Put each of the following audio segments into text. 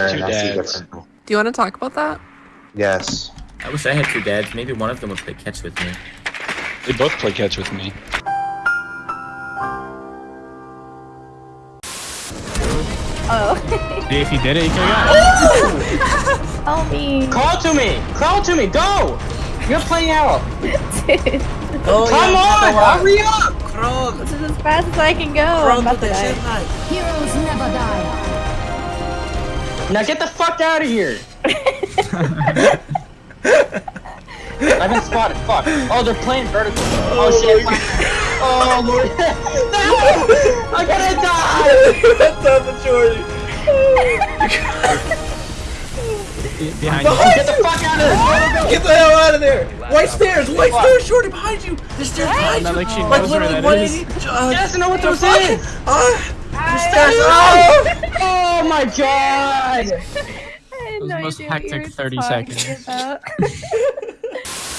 have two I see dads. different. Do you want to talk about that? Yes. I wish I had two dads. Maybe one of them would play catch with me. They both play catch with me. Oh. If you did it, you could have got it. oh me. Crawl to me! Crawl to me! Go! You're playing out! Dude, oh, Come on! Hurry up! this is as fast as I can go. I'm about to die. Heroes never die. Now get the fuck out of here! I've been spotted. Fuck. Oh, they're playing vertical. Oh, shit. Oh lord. no! I'm gonna die! Behind you. Get the fuck out of there! Get the hell out of there! White stairs! White stairs! Shorty behind you! The stairs behind Not you! like she Like knows where literally that is. 180. Uh, She doesn't know what those fuck? is! Uh, the stairs! Oh! oh my god! I had was no the most idea what you hectic 30 seconds.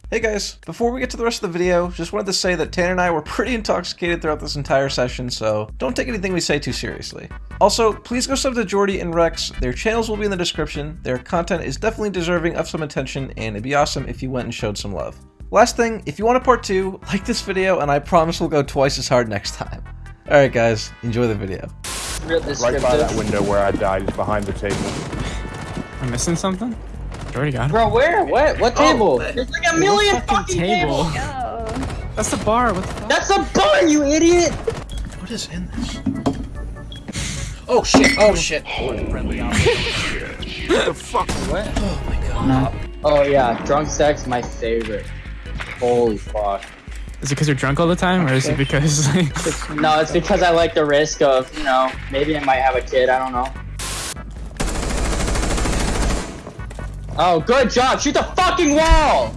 Hey guys, before we get to the rest of the video, just wanted to say that Tanner and I were pretty intoxicated throughout this entire session, so don't take anything we say too seriously. Also, please go sub to Jordy and Rex, their channels will be in the description, their content is definitely deserving of some attention, and it'd be awesome if you went and showed some love. Last thing, if you want a part 2, like this video, and I promise we'll go twice as hard next time. Alright guys, enjoy the video. Right by that window where I died is behind the table. I'm missing something? You already got it. Bro, where? What? What oh, table? that- There's like a million fucking fucking table? tables! Oh. That's the bar. What the fuck? That's a bar, you idiot! what is in this? Oh shit! Oh, oh. shit! the fuck? What? Oh my god. Oh yeah, drunk sex, my favorite. Holy fuck. Is it because you're drunk all the time, or is it because like, No, it's because I like the risk of, you know, maybe I might have a kid, I don't know. Oh, good job! Shoot the fucking wall!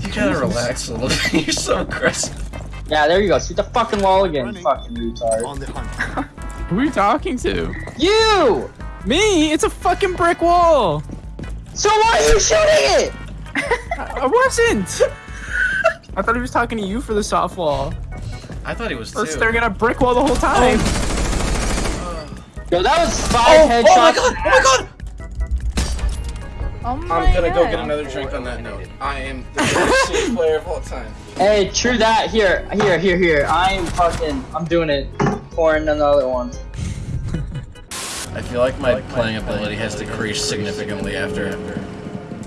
You gotta relax a little bit. You're so aggressive. Yeah, there you go. Shoot the fucking wall again, you fucking retard. who are you talking to? You! Me? It's a fucking brick wall. So why are you shooting it? I wasn't. I thought he was talking to you for the softball. I thought he was I was too. staring at a brick wall the whole time. Oh. Yo, that was five Oh, headshots. oh my god! Oh my god! Oh my I'm gonna go get another drink on that note. I am the best Sims player of all time. Hey, true that. Here, here, here, here. I'm fucking, I'm doing it. Pouring another one. I feel like my playing ability has decreased significantly after. The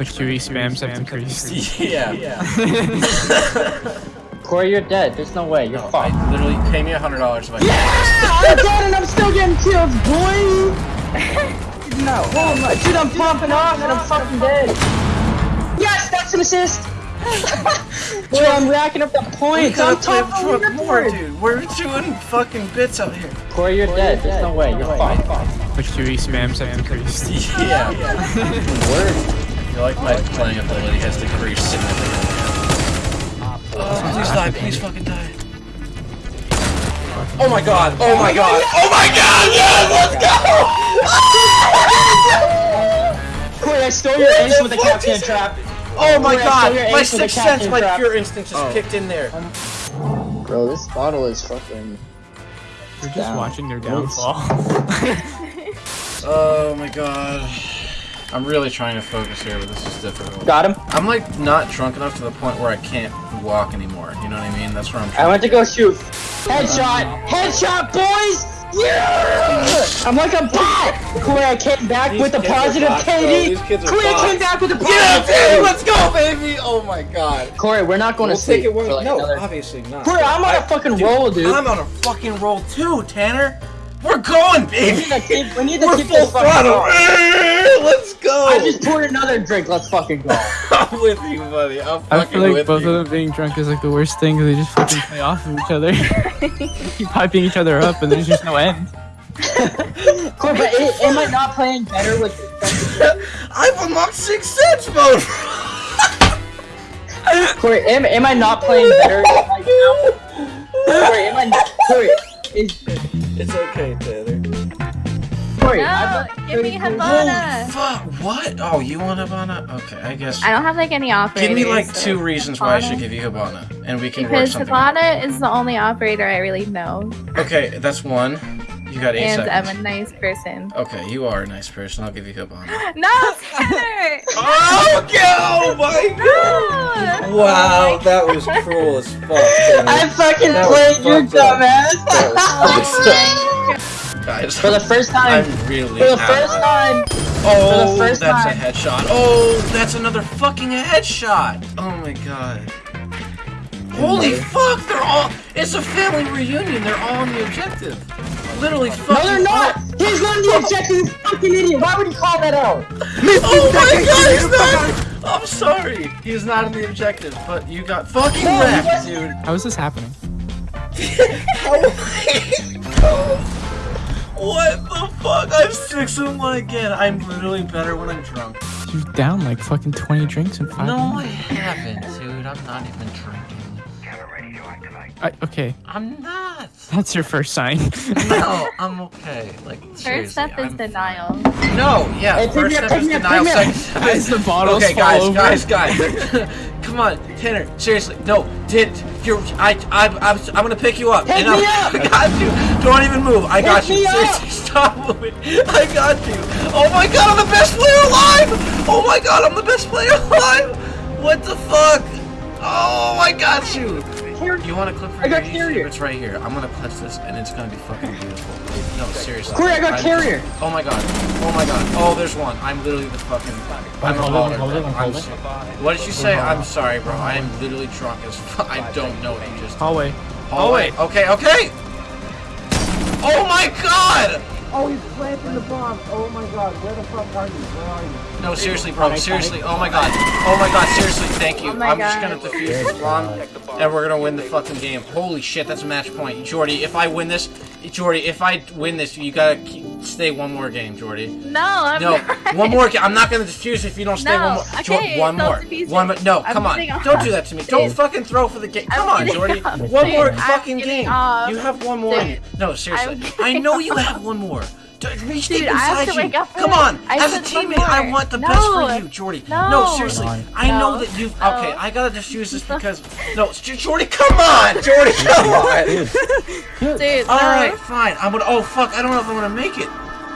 QE spams have decreased. Yeah. yeah. Corey, you're dead. There's no way. You're No, fucked. I literally pay me a hundred dollars if I. I'm dead and I'm still getting kills, boy! no, oh my, dude, I'm popping off and I'm fucking dead. Yes, that's an assist! Boy, I'm racking up the points. I'm top of the fuck more, dude. We're doing fucking bits out here. Corey, you're dead. There's no way. You're fucked. The QE spams have decreased. Yeah. I feel like my playing ability has decreased significantly. Oh, please die, please fucking die. Oh my god, oh my god, oh my god, yes, let's go! Corey, I stole your ace with the Kapkan trap. Oh, oh my god, my ace with the sixth sense, my pure instinct just oh. kicked in there. Um, Bro, this bottle is fucking. You're just Down. watching their downfall. Oh my god. I'm really trying to focus here, but this is difficult. Got him. I'm like not drunk enough to the point where I can't walk anymore. You know what I mean? That's where I'm I trying. went to go shoot. Headshot! Headshot, boys! Yeah! I'm like a bot! Corey, I came back with the positive bots. KD! These Corey, I came back with the Yeah, positive dude, KD! let's go, baby! Oh my god. Corey, we're not going We'll to sleep take it. When, for like no, another... obviously not. Corey, I'm on a I- fucking roll, dude. I'm on a fucking roll too, Tanner. We're going, We need to keep, we need to We're keep full this throttle. going. Let's go. I just poured another drink. Let's fucking go. I'm with you, buddy. I'm I feel like with both you. of them being drunk is like the worst thing because they just fucking play off of each other. Keep hyping each other up and there's just no end. Corey, but it, am I not playing better with I've unlocked six sense mode. Corey? Am, am I not playing better right now? Corey, am I not? Corey, is it's okay, Taylor. Corey? No, give me Holy Havana. Oh, fuck! What? Oh, you want Havana? Okay, I guess. I don't have like any operators. Give me like so- two reasons why I should give you Havana, and we can work Because something. out. Havana is the only operator I really know. Okay, that's one. You got eight and seconds. I'm a nice person. Okay, you are a nice person. I'll give you cup on that. No, Tanner! Oh, oh my god! No! Wow, that was cruel as fuck. I fucking That was played you, fucked up. dumbass. Guys, For the first time. I'm really For the out. first time. Oh, for the oh, first that's time. a headshot. Oh, that's another fucking headshot. Oh my god. Holy fuck, they're all. It's a family reunion. They're all on the objective. Literally No, fucking. they're not. He's not the objective. He's fucking idiot. Why would you call that out? Oh my god, he's not! I'm sorry. He's not in the objective, but you got fucking No, he wrecked, wasn't. dude. How is this happening? Oh what the fuck? I'm six and one again. I'm literally better when I'm drunk. You're down like fucking 20 drinks in five No, I minutes. haven't, dude. I'm not even drinking. I, okay, I'm not. that's your first sign. No, I'm okay. Like First step is I'm denial. fine. No, yeah. Hey, pick first step is pick me up, denial. pick me. Second step As is the bottles Okay, fall guys, over. guys, guys. Come on, Tanner. Seriously, no. Did you're I I I'm, I'm gonna pick you up. Pick and I'm, me up! I got you. Don't even move. I got Pick you. me up! Seriously, stop moving. I got you. Oh my god, I'm the best player alive. Oh my god, I'm the best player alive. What the fuck? Oh, I got you. You want to clip for I got your carrier. It's right here. I'm gonna clutch this, and it's gonna be fucking beautiful. No, seriously. Corey, I got I'm- carrier. Oh my god. Oh my god. Oh, there's one. I'm literally the fucking. I'm a baller. I'm so- What did you say? I'm sorry, bro. I am literally drunk as fuck. I don't know what you just. Hallway. Hallway. Okay. Okay. Oh my god. Oh, he's planting the bomb. Oh my god, where the fuck are you? Where are you? No, seriously, bro. Seriously. Oh my god. Oh my god. Seriously. Thank you. Oh I'm just gonna defuse this bomb, and we're gonna win the fucking game. Holy shit, that's a match point, Jordy. If I win this, Jordy, if I win this, you gotta keep, stay one more game, Jordy. No, I'm No, not. one more. I'm not gonna defuse if you don't stay No, one more. Okay, one more. One more. No, I'm come on. Don't do that to me. Don't Dude. fucking throw for the game. I'm Come on, Jordy. off. One Dude, more I'm fucking game. off. You have one more. Dude. No, seriously. I'm I know you have one more. D- Reach Dude, deep I have inside to you. wake up Come on. I As a said teammate, I want the best for you, Jordy. No. seriously. I know that you. No. Okay, I gotta defuse this because. No, Jordy, come on, Jordy, come on. Dude, All no. right, fine. I'm gonna. Oh fuck! I don't know if I'm gonna make it.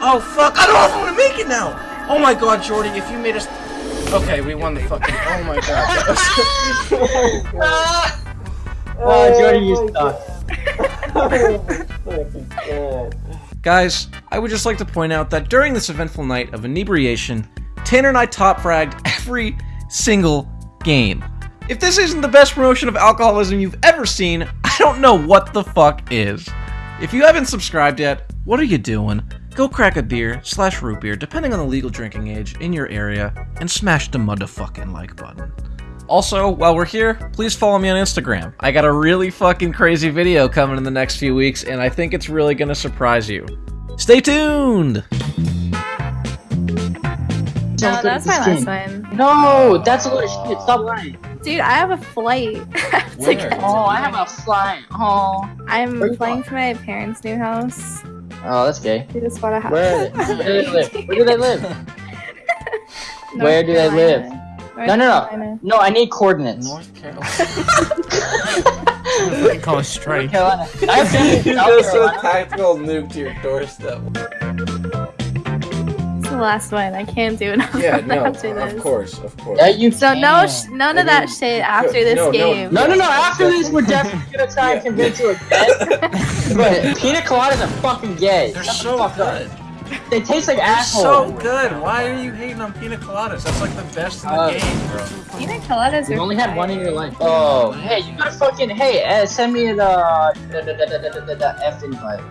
Oh fuck! I don't know if I'm gonna make it now. Oh my god, Jordy! If you made us. Okay, we won the fucking. Oh my god. That was... Oh, oh Jordy, you oh suck. Oh, Guys, I would just like to point out that during this eventful night of inebriation, Tanner and I top fragged every single game. If this isn't the best promotion of alcoholism you've ever seen, I don't know what the fuck is. If you haven't subscribed yet, what are you doing? Go crack a beer slash root beer, depending on the legal drinking age in your area, and smash the motherfucking like button. Also, while we're here, please follow me on Instagram. I got a really fucking crazy video coming in the next few weeks, and I think it's really gonna surprise you. Stay tuned! No, that's my last one. No, that's a load of shit. Stop lying. Dude, I have a flight. to Where? get Oh. I have a flight. Oh. I'm flying to my parents' new house. Oh, that's gay. We just bought a house. Where, where do they live? Where do they live? Where do they live? Carolina. No, no, no. Carolina. No, I need coordinates. North Carolina. Fucking call a strike. Carolina. I have family in South tactical nuke to your doorstep. It's the last one. I can't do it Yeah, no, after this. of course, of course. Yeah, you So no, can. sh- none of that shit after this no, no. game. No, no, no. After this, we're definitely gonna try and convince you again. but pina coladas are fucking gay. They're Shut the so fuck up. Good. They taste like They're asshole. so good. Why are you hating on pina coladas? That's like the best in the Uh, game, bro. Pina coladas You are only had one in your life. Oh, hey, you gotta fucking hey, uh, send me the the the the the, the, the F invite.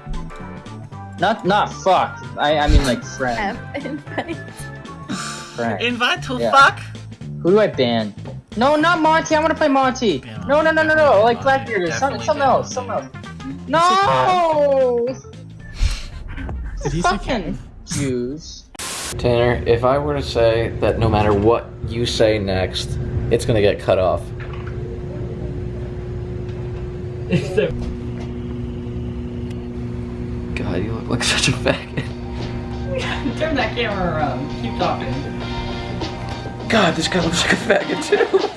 Not not fuck. I I mean like friend. F invite. friend. Invite to Yeah. fuck. Who do I ban? No, not Monty. I want to play Monty. Ban No, no, no, no, no. Like Blackbeard or something, Definitely something else, something else. No. Did he say Fucking Jews. Tanner, if I were to say that no matter what you say next, it's gonna get cut off. God, you look like such a faggot. Turn that camera around. Keep talking. God, this guy looks like a faggot too.